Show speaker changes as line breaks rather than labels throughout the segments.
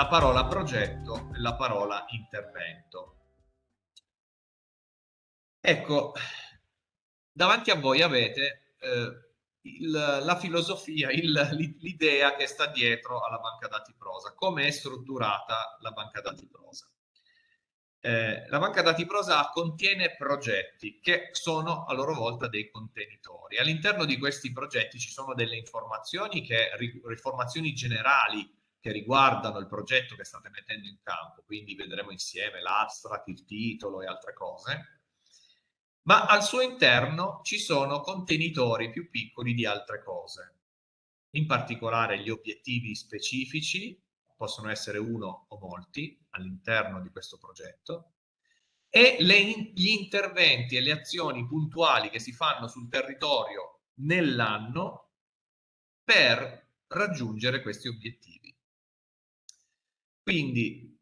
la parola progetto e la parola intervento. Ecco, davanti a voi avete eh, il, la filosofia, l'idea che sta dietro alla banca dati prosa, come è strutturata la banca dati prosa. Eh, la banca dati prosa contiene progetti che sono a loro volta dei contenitori. All'interno di questi progetti ci sono delle informazioni, che, informazioni generali che riguardano il progetto che state mettendo in campo, quindi vedremo insieme l'abstract, il titolo e altre cose ma al suo interno ci sono contenitori più piccoli di altre cose. In particolare gli obiettivi specifici, possono essere uno o molti all'interno di questo progetto, e le, gli interventi e le azioni puntuali che si fanno sul territorio nell'anno per raggiungere questi obiettivi. Quindi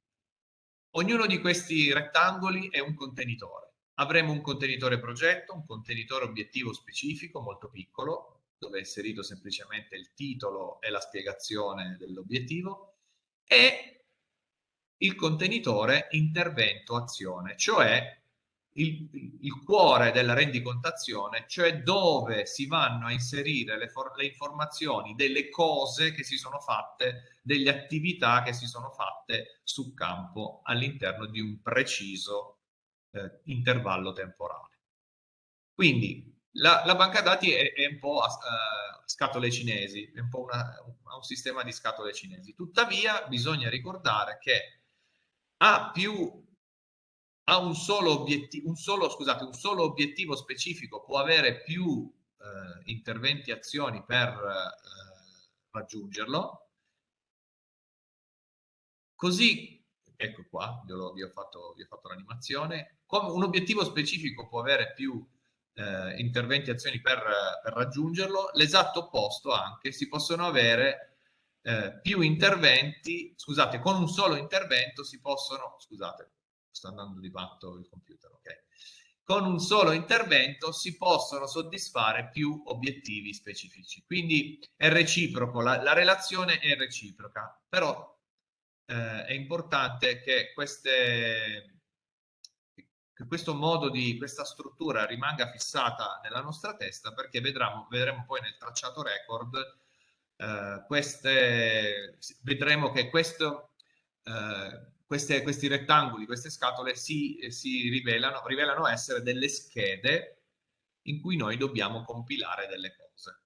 ognuno di questi rettangoli è un contenitore. Avremo un contenitore progetto, un contenitore obiettivo specifico molto piccolo, dove è inserito semplicemente il titolo e la spiegazione dell'obiettivo, e il contenitore intervento azione, cioè il, il, cuore della rendicontazione, cioè dove si vanno a inserire le, le informazioni delle cose che si sono fatte, delle attività che si sono fatte sul campo all'interno di un preciso eh, intervallo temporale. Quindi la, la banca dati è, è un po' a, a, scatole cinesi, è un po' una, un sistema di scatole cinesi. Tuttavia bisogna ricordare che ha più ha un solo obiettivo, un solo, scusate, un solo obiettivo specifico, può avere più eh, interventi, azioni per eh, raggiungerlo. Così ecco qua, io vi ho fatto, fatto l'animazione, un obiettivo specifico può avere più eh, interventi e azioni per, per, raggiungerlo, l'esatto opposto anche, si possono avere eh, più interventi, scusate, con un solo intervento si possono, scusate, sta andando di fatto il computer, ok? Con un solo intervento si possono soddisfare più obiettivi specifici. Quindi è reciproco, la, la relazione è reciproca, però eh, è importante che, queste, che questo modo di questa struttura rimanga fissata nella nostra testa perché vedremo, vedremo poi nel tracciato record eh, queste, vedremo che questo, eh, queste, questi rettangoli, queste scatole si, si rivelano, rivelano essere delle schede in cui noi dobbiamo compilare delle cose,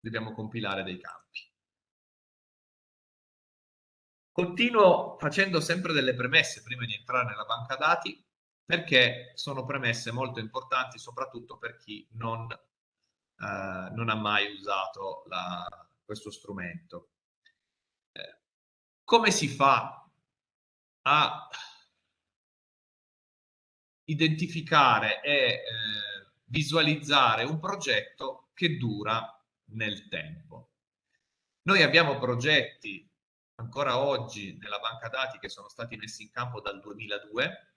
dobbiamo compilare dei campi. Continuo facendo sempre delle premesse prima di entrare nella banca dati perché sono premesse molto importanti soprattutto per chi non, eh, non ha mai usato la, questo strumento. Eh, come si fa a identificare e eh, visualizzare un progetto che dura nel tempo? Noi abbiamo progetti ancora oggi nella banca dati che sono stati messi in campo dal 2002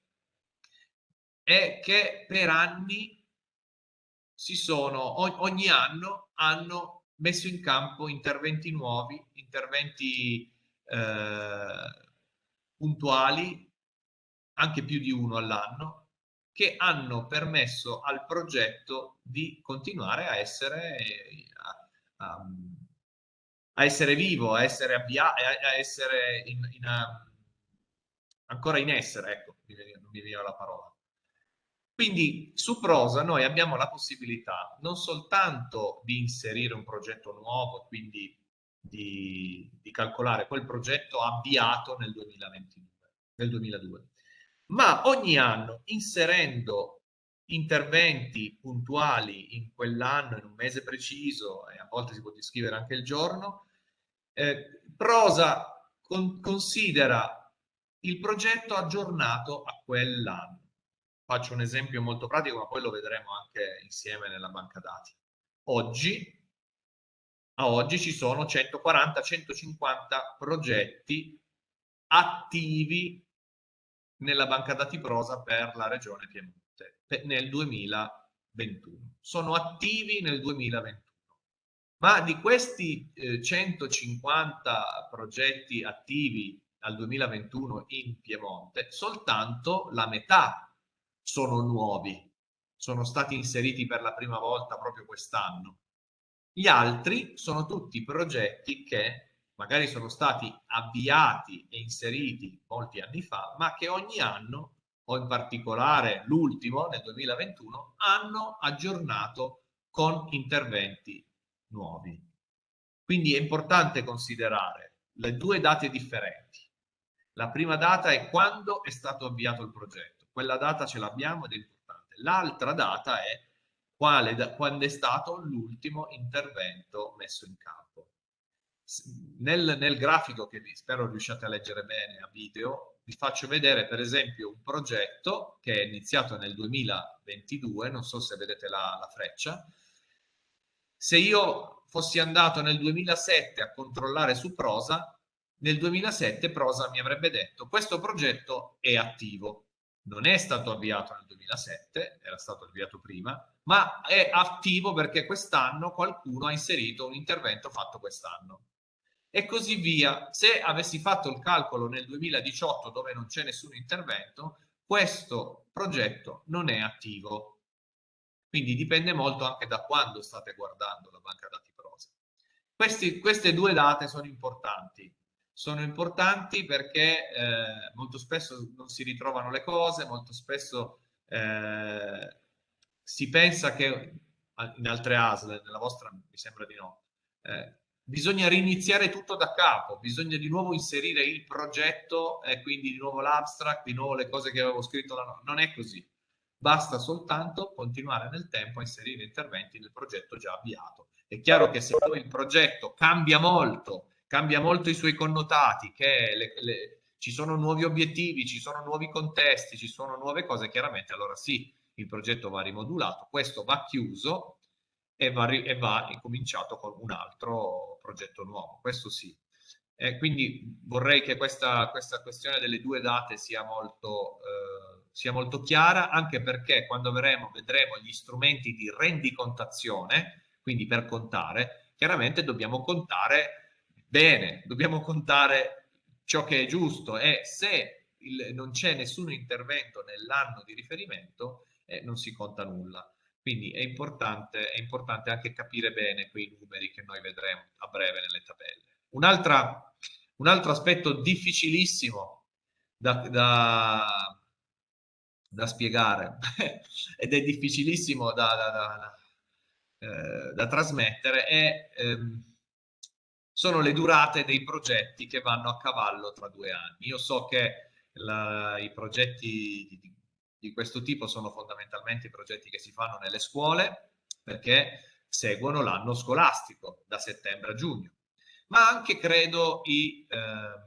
è che per anni si sono, ogni anno hanno messo in campo interventi nuovi, interventi eh, puntuali, anche più di uno all'anno, che hanno permesso al progetto di continuare a essere a, a, a essere vivo, a essere avviato, a essere in, in, um, ancora in essere, ecco, non mi viene la parola. Quindi su Prosa noi abbiamo la possibilità non soltanto di inserire un progetto nuovo, quindi di, di calcolare quel progetto avviato nel 2022, nel 2002, ma ogni anno inserendo interventi puntuali in quell'anno, in un mese preciso, e a volte si può descrivere anche il giorno, eh, Prosa con, considera il progetto aggiornato a quell'anno. Faccio un esempio molto pratico, ma poi lo vedremo anche insieme nella banca dati. Oggi, a oggi ci sono 140-150 progetti attivi nella banca dati Prosa per la regione Piemonte nel 2021. Sono attivi nel 2021. ma di questi eh, 150 progetti attivi al 2021 in Piemonte, soltanto la metà sono nuovi, sono stati inseriti per la prima volta proprio quest'anno. Gli altri sono tutti progetti che magari sono stati avviati e inseriti molti anni fa, ma che ogni anno, o in particolare l'ultimo nel 2021, hanno aggiornato con interventi nuovi. Quindi è importante considerare le due date differenti. La prima data è quando è stato avviato il progetto. Quella data ce l'abbiamo ed è importante. L'altra data è quale, quando è stato l'ultimo intervento messo in campo. Nel, nel grafico che vi spero riusciate a leggere bene a video, vi faccio vedere per esempio un progetto che è iniziato nel 2022, non so se vedete la, la freccia, se io fossi andato nel 2007 a controllare su Prosa, nel 2007 Prosa mi avrebbe detto questo progetto è attivo. Non è stato avviato nel 2007, era stato avviato prima, ma è attivo perché quest'anno qualcuno ha inserito un intervento fatto quest'anno. E così via. Se avessi fatto il calcolo nel 2018 dove non c'è nessun intervento, questo progetto non è attivo. Quindi dipende molto anche da quando state guardando la banca dati prosa. Questi, queste due date sono importanti. Sono importanti perché eh, molto spesso non si ritrovano le cose, molto spesso eh, si pensa che in altre ASL, nella vostra mi sembra di no, eh, bisogna riniziare tutto da capo, bisogna di nuovo inserire il progetto e quindi di nuovo l'abstract, di nuovo le cose che avevo scritto. Non è così basta soltanto continuare nel tempo a inserire interventi nel progetto già avviato. È chiaro che se poi il progetto cambia molto, cambia molto i suoi connotati, che le, le, ci sono nuovi obiettivi, ci sono nuovi contesti, ci sono nuove cose, chiaramente allora sì, il progetto va rimodulato, questo va chiuso e va, e va incominciato con un altro progetto nuovo, questo sì. Eh, quindi vorrei che questa, questa, questione delle due date sia molto... Eh, sia molto chiara, anche perché quando vedremo, vedremo gli strumenti di rendicontazione, quindi per contare, chiaramente dobbiamo contare bene, dobbiamo contare ciò che è giusto e se il, non c'è nessun intervento nell'anno di riferimento, eh, non si conta nulla. Quindi è importante, è importante anche capire bene quei numeri che noi vedremo a breve nelle tabelle. Un, un altro aspetto difficilissimo da, da da spiegare ed è difficilissimo da, da, eh, trasmettere è, ehm, sono le durate dei progetti che vanno a cavallo tra due anni. Io so che la, i progetti di, di questo tipo sono fondamentalmente i progetti che si fanno nelle scuole perché seguono l'anno scolastico da settembre a giugno, ma anche credo i, eh,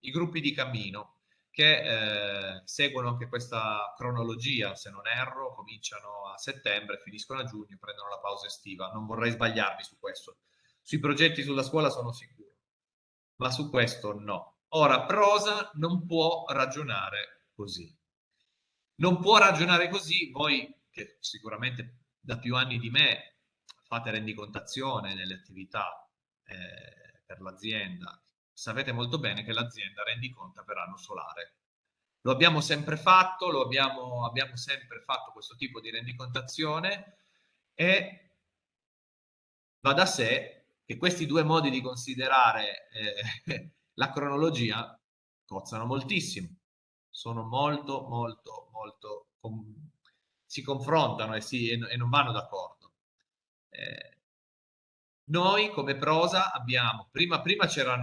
i gruppi di cammino che eh, seguono anche questa cronologia, se non erro, cominciano a settembre, finiscono a giugno, prendono la pausa estiva. Non vorrei sbagliarmi su questo. Sui progetti sulla scuola sono sicuro, ma su questo no. Ora, prosa non può ragionare così. Non può ragionare così, voi che sicuramente da più anni di me fate rendicontazione nelle attività eh, per l'azienda, sapete molto bene che l'azienda rendiconta per anno solare. Lo abbiamo sempre fatto, lo abbiamo, abbiamo sempre fatto questo tipo di rendicontazione e va da sé che questi due modi di considerare eh, la cronologia cozzano moltissimo, sono molto, molto, molto, com si confrontano e, si, e, e non vanno d'accordo. Eh, noi come prosa abbiamo, prima, prima c'era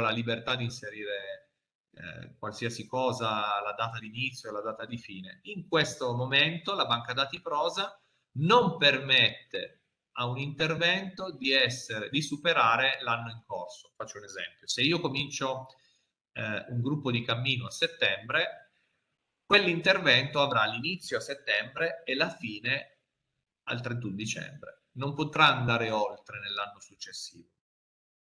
la libertà di inserire eh, qualsiasi cosa, la data di inizio la data di fine. In questo momento la banca dati prosa non permette a un intervento di, essere, di superare l'anno in corso. Faccio un esempio. Se io comincio eh, un gruppo di cammino a settembre, quell'intervento avrà l'inizio a settembre e la fine al 31 dicembre non potrà andare oltre nell'anno successivo.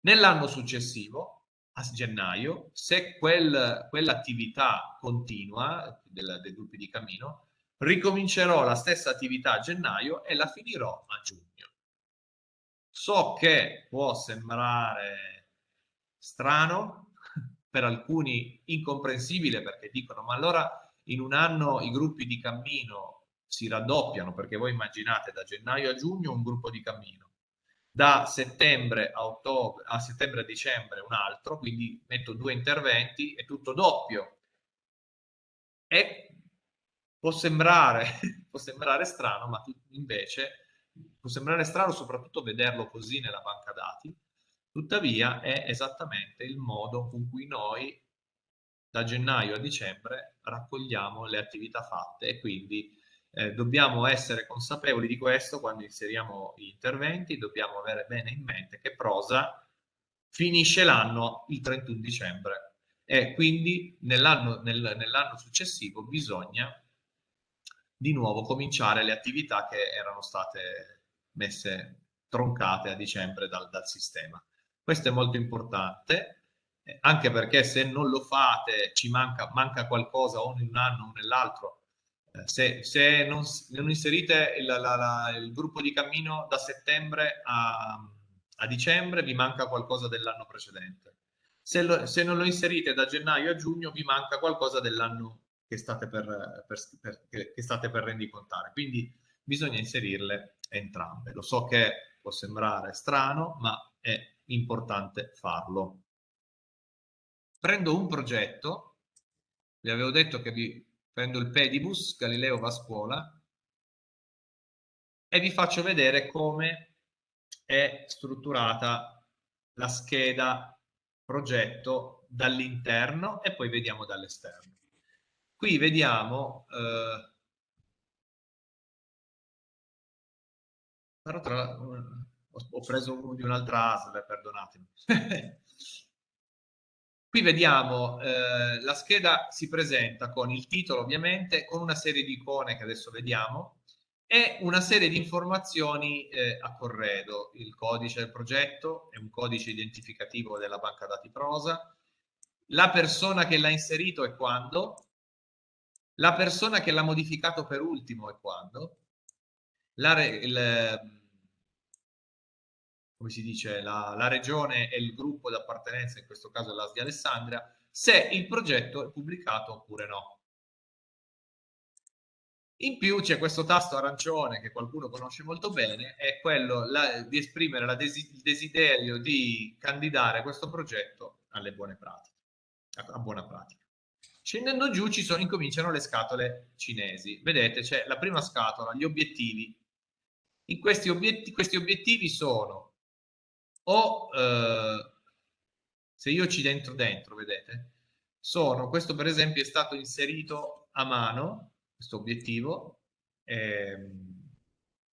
Nell'anno successivo, a gennaio, se quel, quell'attività continua del, dei gruppi di cammino, ricomincerò la stessa attività a gennaio e la finirò a giugno. So che può sembrare strano, per alcuni incomprensibile perché dicono ma allora in un anno i gruppi di cammino si raddoppiano? Perché voi immaginate da gennaio a giugno un gruppo di cammino da settembre a ottobre a settembre a dicembre un altro quindi metto due interventi è tutto doppio. E può sembrare, può sembrare strano ma invece può sembrare strano soprattutto vederlo così nella banca dati tuttavia è esattamente il modo con cui noi da gennaio a dicembre raccogliamo le attività fatte e quindi eh, dobbiamo essere consapevoli di questo quando inseriamo gli interventi, dobbiamo avere bene in mente che Prosa finisce l'anno il 31 dicembre e quindi nell'anno nel, nell successivo bisogna di nuovo cominciare le attività che erano state messe troncate a dicembre dal, dal sistema. Questo è molto importante anche perché se non lo fate ci manca, manca qualcosa o in un anno o nell'altro. Eh, se, se non, non, inserite il, la, la, il, gruppo di cammino da settembre a, a dicembre, vi manca qualcosa dell'anno precedente. Se, lo, se, non lo inserite da gennaio a giugno, vi manca qualcosa dell'anno che per, che state per rendicontare. Quindi bisogna inserirle entrambe. Lo so che può sembrare strano, ma è importante farlo prendo un progetto, vi avevo detto che vi prendo il pedibus, Galileo va a scuola, e vi faccio vedere come è strutturata la scheda progetto dall'interno e poi vediamo dall'esterno. Qui vediamo, eh, però tra, ho preso uno di un'altra ASL, perdonatemi. Qui vediamo eh, la scheda si presenta con il titolo ovviamente, con una serie di icone che adesso vediamo e una serie di informazioni eh, a corredo. Il codice del progetto è un codice identificativo della banca dati prosa, la persona che l'ha inserito e quando, la persona che l'ha modificato per ultimo e quando, la, il, come si dice, la, la regione e il gruppo d'appartenenza, in questo caso l'AS di Alessandria, se il progetto è pubblicato oppure no. In più c'è questo tasto arancione che qualcuno conosce molto bene, è quello la, di esprimere la desi, il desiderio di candidare questo progetto alle buone pratiche, a, a buona pratica. Scendendo giù ci sono, incominciano le scatole cinesi. Vedete, c'è la prima scatola, gli obiettivi. Questi, obiettivi, questi obiettivi sono o eh, se io ci dentro dentro, vedete, sono, questo per esempio è stato inserito a mano, questo obiettivo, ehm,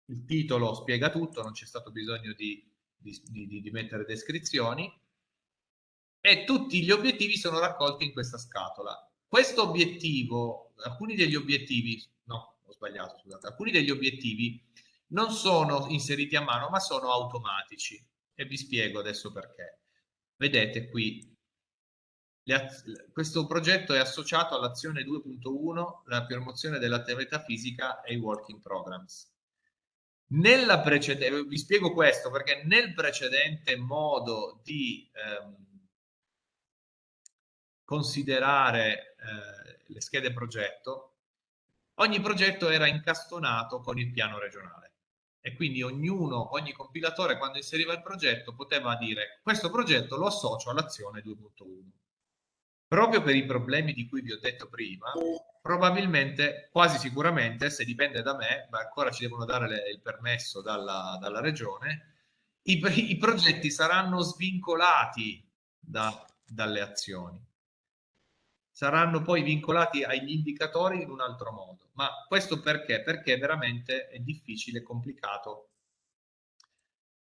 il titolo spiega tutto, non c'è stato bisogno di, di, di, di mettere descrizioni, e tutti gli obiettivi sono raccolti in questa scatola. Questo obiettivo, alcuni degli obiettivi, no, ho sbagliato, scusate, alcuni degli obiettivi non sono inseriti a mano, ma sono automatici e vi spiego adesso perché. Vedete qui, questo progetto è associato all'azione 2.1, la promozione dell'attività fisica e i working programs. Nella precedente, vi spiego questo perché nel precedente modo di ehm, considerare eh, le schede progetto, ogni progetto era incastonato con il piano regionale e quindi ognuno, ogni compilatore quando inseriva il progetto poteva dire questo progetto lo associo all'azione 2.1. Proprio per i problemi di cui vi ho detto prima, probabilmente, quasi sicuramente, se dipende da me, ma ancora ci devono dare le, il permesso dalla, dalla regione, i, i, progetti saranno svincolati da, dalle azioni saranno poi vincolati agli indicatori in un altro modo. Ma questo perché? Perché veramente è difficile e complicato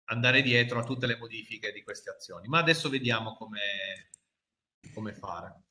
andare dietro a tutte le modifiche di queste azioni. Ma adesso vediamo come, come fare.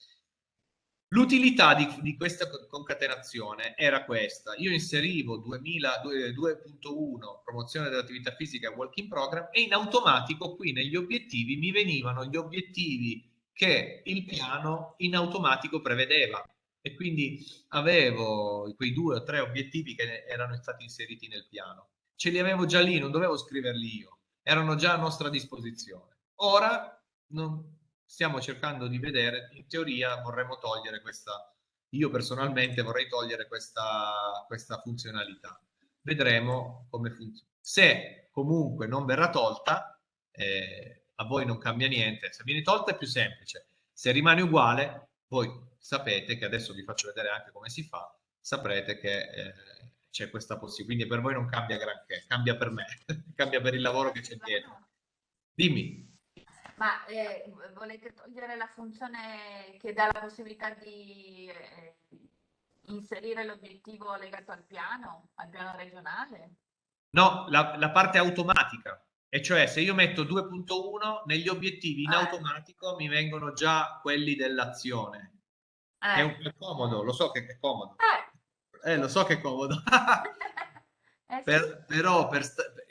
L'utilità di, di, questa concatenazione era questa. Io inserivo 2.1 promozione dell'attività fisica working program e in automatico qui negli obiettivi mi venivano gli obiettivi che il piano in automatico prevedeva e quindi avevo quei due o tre obiettivi che erano stati inseriti nel piano. Ce li avevo già lì, non dovevo scriverli io. erano già a nostra disposizione. Ora non, stiamo cercando di vedere, in teoria vorremmo togliere questa, io personalmente vorrei togliere questa, questa funzionalità. Vedremo come funziona. Se comunque non verrà tolta, eh, a voi non cambia niente. Se viene tolta è più semplice. Se rimane uguale, voi sapete che adesso vi faccio vedere anche come si fa, saprete che eh, c'è questa possibilità. Quindi per voi non cambia granché, cambia per me, cambia per il lavoro che c'è dietro. Dimmi.
Ma eh, volete togliere la funzione che dà la possibilità di eh, inserire l'obiettivo legato al piano, al piano regionale?
No, la, la parte automatica. E cioè se io metto 2.1 negli obiettivi in eh. automatico mi vengono già quelli dell'azione. Eh. È, un, è comodo, lo so che è comodo. Eh, eh lo so che è comodo. eh, per, però per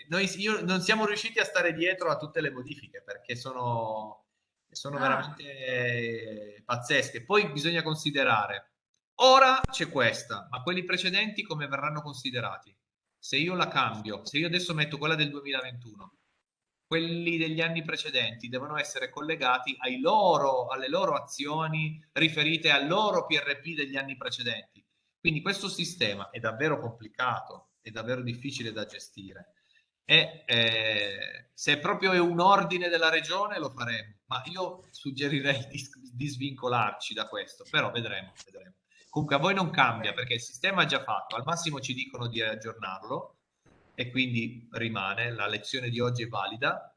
noi io, non siamo riusciti a stare dietro a tutte le modifiche perché sono, sono ah. veramente pazzesche. Poi bisogna considerare, ora c'è questa, ma quelli precedenti come verranno considerati? Se io la cambio, se io adesso metto quella del 2021, quelli degli anni precedenti devono essere collegati loro, alle loro azioni riferite al loro PRP degli anni precedenti. Quindi questo sistema è davvero complicato, è davvero difficile da gestire e eh, se proprio è un ordine della regione lo faremo, ma io suggerirei di, di svincolarci da questo, però vedremo, vedremo. Comunque a voi non cambia perché il sistema è già fatto, al massimo ci dicono di aggiornarlo e quindi rimane, la lezione di oggi è valida.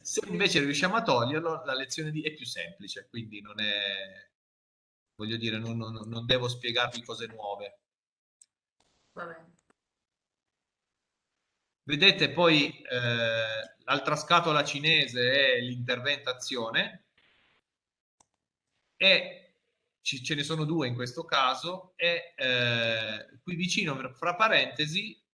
Se invece riusciamo a toglierlo, la lezione di è più semplice, quindi non è, voglio dire, non, non, non devo spiegarvi cose nuove. Va bene. Vedete poi eh, l'altra scatola cinese è l'intervento azione e ce ne sono due in questo caso e eh, qui vicino fra parentesi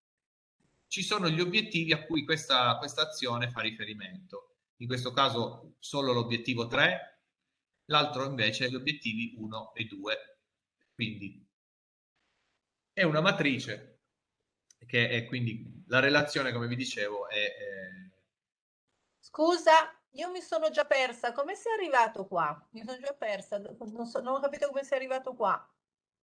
ci sono gli obiettivi a cui questa, questa azione fa riferimento. In questo caso solo l'obiettivo 3, l'altro invece gli obiettivi 1 e 2. Quindi è una matrice che è quindi la relazione, come vi dicevo, è... è...
Scusa, io mi sono già persa, come sei arrivato qua? Mi sono già persa, non, so, non ho capito come sei arrivato qua.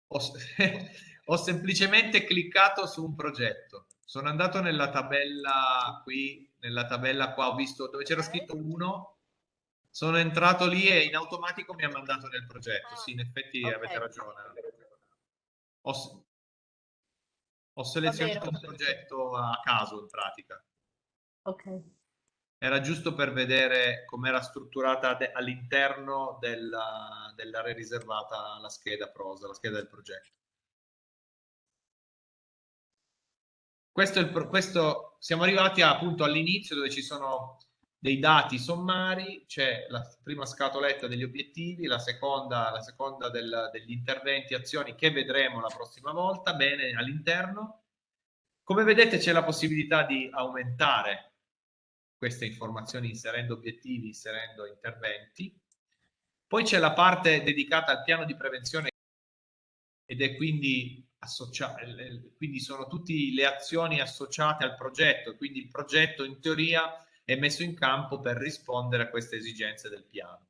Ho, ho, semplicemente cliccato su un progetto, sono andato nella tabella qui, nella tabella qua, ho visto dove c'era scritto 1, sono entrato lì e in automatico mi ha mandato nel progetto, sì, in effetti okay. avete ragione. Ho, ho selezionato un progetto a caso in pratica.
Ok.
Era giusto per vedere come era strutturata all'interno della, dell'area riservata alla scheda prosa, la scheda del progetto. Questo, questo siamo arrivati appunto all'inizio dove ci sono dei dati sommari, c'è la prima scatoletta degli obiettivi, la seconda, la seconda del, degli interventi, azioni che vedremo la prossima volta, bene all'interno. Come vedete c'è la possibilità di aumentare queste informazioni inserendo obiettivi, inserendo interventi. Poi c'è la parte dedicata al piano di prevenzione ed è quindi associata, quindi sono tutte le azioni associate al progetto, quindi il progetto in teoria è messo in campo per rispondere a queste esigenze del piano.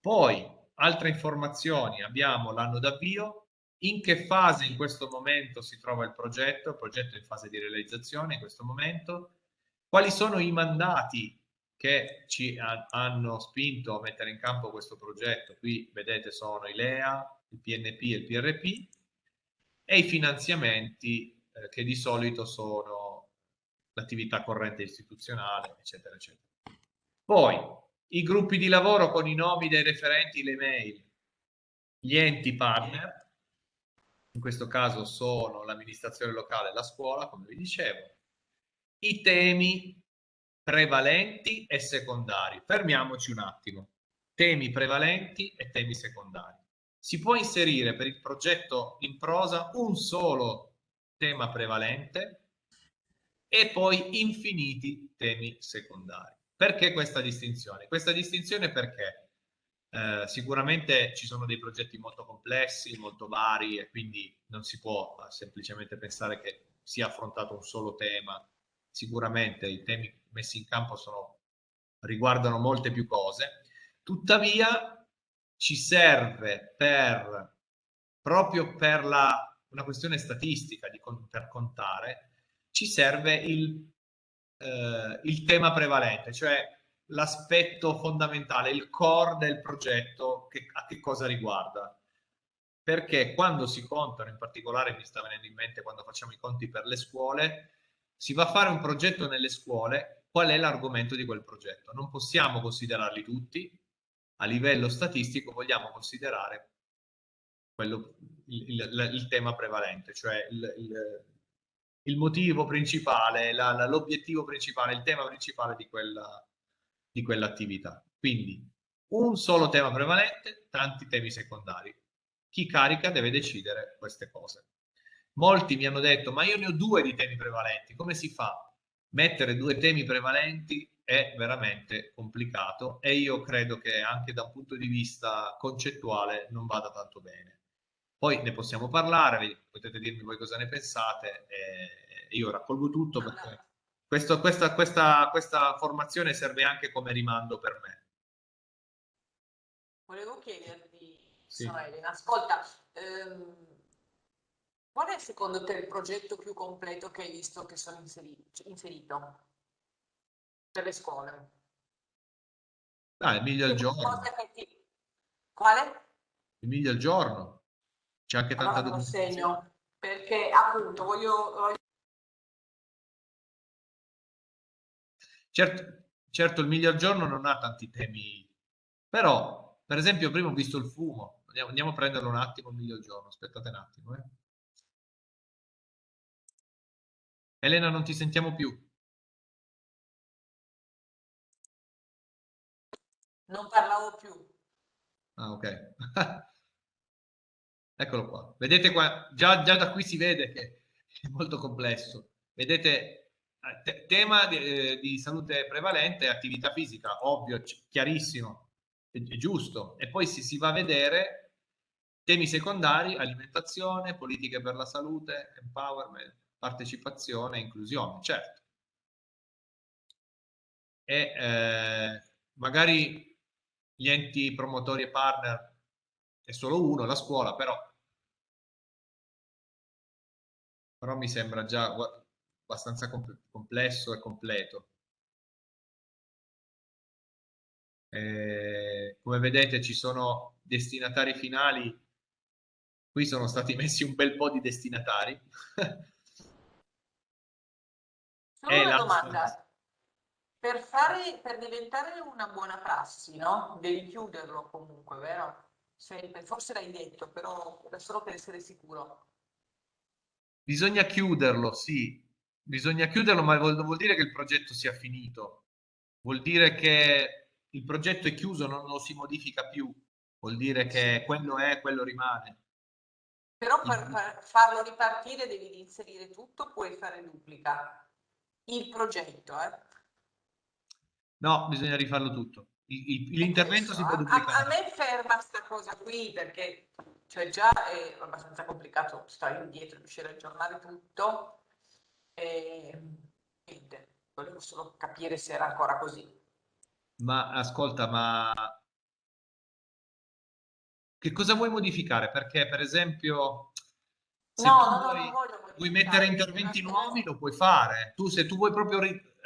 Poi, altre informazioni, abbiamo l'anno d'avvio, in che fase in questo momento si trova il progetto, il progetto è in fase di realizzazione in questo momento, quali sono i mandati che ci hanno spinto a mettere in campo questo progetto, qui vedete sono i LEA, il PNP e il PRP, e i finanziamenti eh, che di solito sono l'attività corrente istituzionale, eccetera, eccetera. Poi i gruppi di lavoro con i nomi dei referenti, le mail, gli enti partner, in questo caso sono l'amministrazione locale e la scuola, come vi dicevo, i temi prevalenti e secondari. Fermiamoci un attimo. Temi prevalenti e temi secondari. Si può inserire per il progetto in prosa un solo tema prevalente e poi infiniti temi secondari. Perché questa distinzione? Questa distinzione perché eh, sicuramente ci sono dei progetti molto complessi, molto vari e quindi non si può semplicemente pensare che sia affrontato un solo tema, sicuramente i temi messi in campo sono, riguardano molte più cose, tuttavia ci serve per, proprio per la, una questione statistica, di, per contare, ci serve il, eh, il tema prevalente, cioè l'aspetto fondamentale, il core del progetto, che, a che cosa riguarda. Perché quando si contano, in particolare mi sta venendo in mente quando facciamo i conti per le scuole, si va a fare un progetto nelle scuole, qual è l'argomento di quel progetto? Non possiamo considerarli tutti, a livello statistico vogliamo considerare quello, il, il, il, tema prevalente, cioè il, il motivo principale, l'obiettivo principale, il tema principale di, quella, di quell'attività. Quindi un solo tema prevalente, tanti temi secondari. Chi carica deve decidere queste cose. Molti mi hanno detto, ma io ne ho due di temi prevalenti, come si fa? Mettere due temi prevalenti è veramente complicato e io credo che anche da un punto di vista concettuale non vada tanto bene. Poi ne possiamo parlare, potete dirmi voi cosa ne pensate e io raccolgo tutto perché questo, questa, questa, questa formazione serve anche come rimando per me.
Volevo chiederti, sì. Elena, ascolta, ehm, qual è secondo te il progetto più completo che hai visto che sono inserito? Le scuole.
Ah, Emilia al giorno.
Quale?
Emilia al giorno. C'è anche tanta
allora, segno perché appunto voglio, voglio...
Certo, certo, il miglior giorno non ha tanti temi, però, per esempio, prima ho visto il fumo. Andiamo, andiamo a prenderlo un attimo, il miglior giorno. Aspettate un attimo. Eh. Elena, non ti sentiamo più.
Non parlavo più.
Ah, ok. Eccolo qua. Vedete qua, già, già, da qui si vede che è molto complesso. Vedete, eh, tema di, eh, di, salute prevalente, attività fisica, ovvio, chiarissimo, è, è giusto. E poi si, si va a vedere temi secondari, alimentazione, politiche per la salute, empowerment, partecipazione, inclusione, certo. E eh, magari gli enti promotori e partner è solo uno, la scuola, però, però mi sembra già abbastanza complesso e completo. Eh, come vedete ci sono destinatari finali, qui sono stati messi un bel po' di destinatari.
Solo una domanda, per, fare, per diventare una buona prassi, no? Devi chiuderlo comunque, vero? Sempre. Forse l'hai detto, però solo per essere sicuro.
Bisogna chiuderlo, sì. Bisogna chiuderlo, ma vuol, vuol dire che il progetto sia finito. Vuol dire che il progetto è chiuso, non lo si modifica più. Vuol dire che quello è, quello rimane.
Però per farlo ripartire devi inserire tutto, puoi fare duplica. Il progetto, eh?
No, bisogna rifarlo tutto. L'intervento si può duplicare.
A, a me ferma questa cosa qui perché cioè già è abbastanza complicato stare indietro, riuscire a aggiornare tutto. E niente, volevo solo capire se era ancora così.
Ma ascolta, ma che cosa vuoi modificare? Perché per esempio
se no, no, vuoi, no,
vuoi mettere interventi nuovi lo puoi fare. Tu se tu vuoi proprio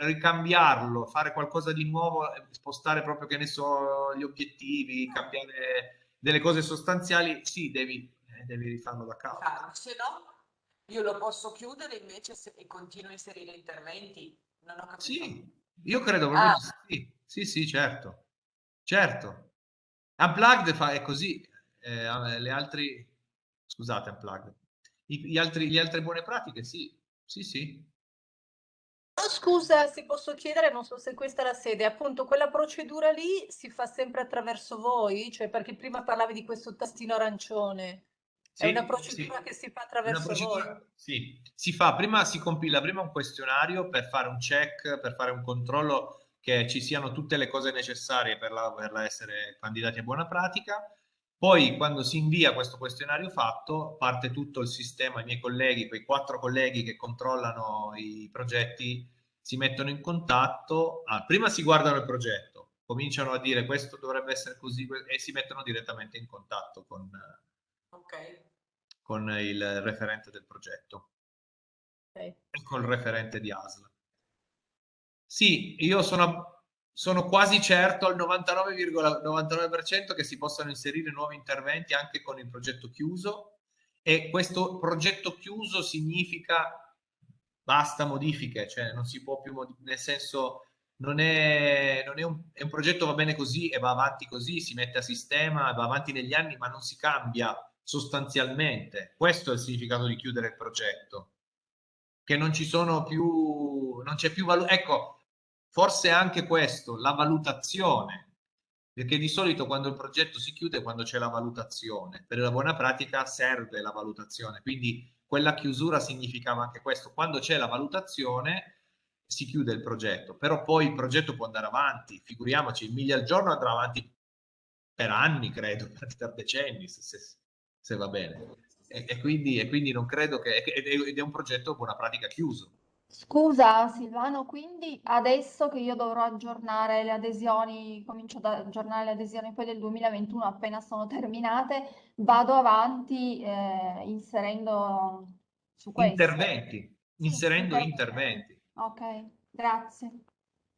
ricambiarlo, fare qualcosa di nuovo, spostare proprio, che ne so, gli obiettivi, cambiare delle cose sostanziali, sì, devi, eh, devi rifarlo da capo.
Ah, se no, io lo posso chiudere invece se, e continuo a inserire interventi. Non ho capito.
Sì, io credo proprio ah. sì. Sì, sì, certo. Certo. Unplugged fa, è così. Eh, le altre... Scusate, Unplugged. I, gli altri, le altre buone pratiche, sì. Sì, sì.
Oh, scusa, se posso chiedere, non so se questa è la sede, appunto quella procedura lì si fa sempre attraverso voi? Cioè perché prima parlavi di questo tastino arancione. Sì, è una procedura sì. che si fa attraverso procedura, voi?
Sì, si fa, prima si compila prima un questionario per fare un check, per fare un controllo che ci siano tutte le cose necessarie per, la, per essere candidati a buona pratica. Poi quando si invia questo questionario fatto, parte tutto il sistema, i miei colleghi, quei quattro colleghi che controllano i progetti, si mettono in contatto, ah, prima si guardano il progetto, cominciano a dire questo dovrebbe essere così e si mettono direttamente in contatto con, okay. con il referente del progetto okay. e con il referente di ASL. Sì, io sono, sono quasi certo al 99,99% che si possano inserire nuovi interventi anche con il progetto chiuso e questo progetto chiuso significa basta modifiche, cioè non si può più, nel senso non è, non è, un, è un progetto va bene così e va avanti così, si mette a sistema, va avanti negli anni, ma non si cambia sostanzialmente. Questo è il significato di chiudere il progetto. Che non ci sono più, non c'è più valore. Ecco, forse anche questo, la valutazione. Perché di solito quando il progetto si chiude, quando c'è la valutazione. Per la buona pratica serve la valutazione. Quindi quella chiusura significava anche questo. Quando c'è la valutazione si chiude il progetto, però poi il progetto può andare avanti. Figuriamoci, il miglia al giorno andrà avanti per anni, credo, per decenni, se, se, se va bene. E, e, quindi, e, quindi, non credo che... Ed è un progetto buona pratica chiuso.
Scusa Silvano, quindi adesso che io dovrò aggiornare le adesioni, comincio ad aggiornare le adesioni poi del 2021 appena sono terminate, vado avanti eh, inserendo su questo.
Interventi, sì, inserendo interventi.
Ok, grazie.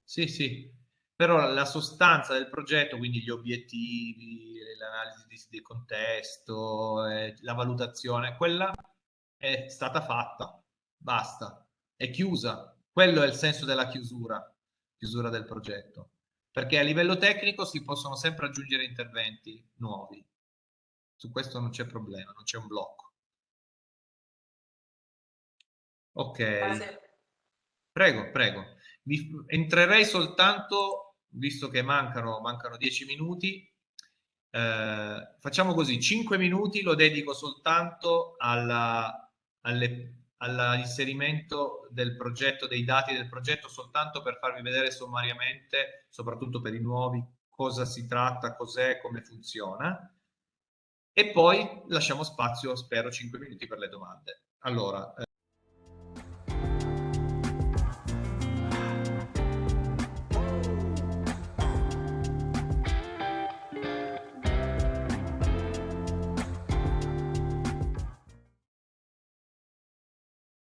Sì, sì, però la sostanza del progetto, quindi gli obiettivi, l'analisi del contesto, eh, la valutazione, quella è stata fatta, basta è chiusa. Quello è il senso della chiusura, chiusura del progetto. Perché a livello tecnico si possono sempre aggiungere interventi nuovi. Su questo non c'è problema, non c'è un blocco. Ok. Prego, prego. Vi, entrerei soltanto, visto che mancano, mancano 10 minuti, eh, facciamo così, 5 minuti lo dedico soltanto alla, alle all'inserimento del progetto, dei dati del progetto, soltanto per farvi vedere sommariamente, soprattutto per i nuovi, cosa si tratta, cos'è, come funziona. E poi lasciamo spazio, spero, 5 minuti per le domande. Allora,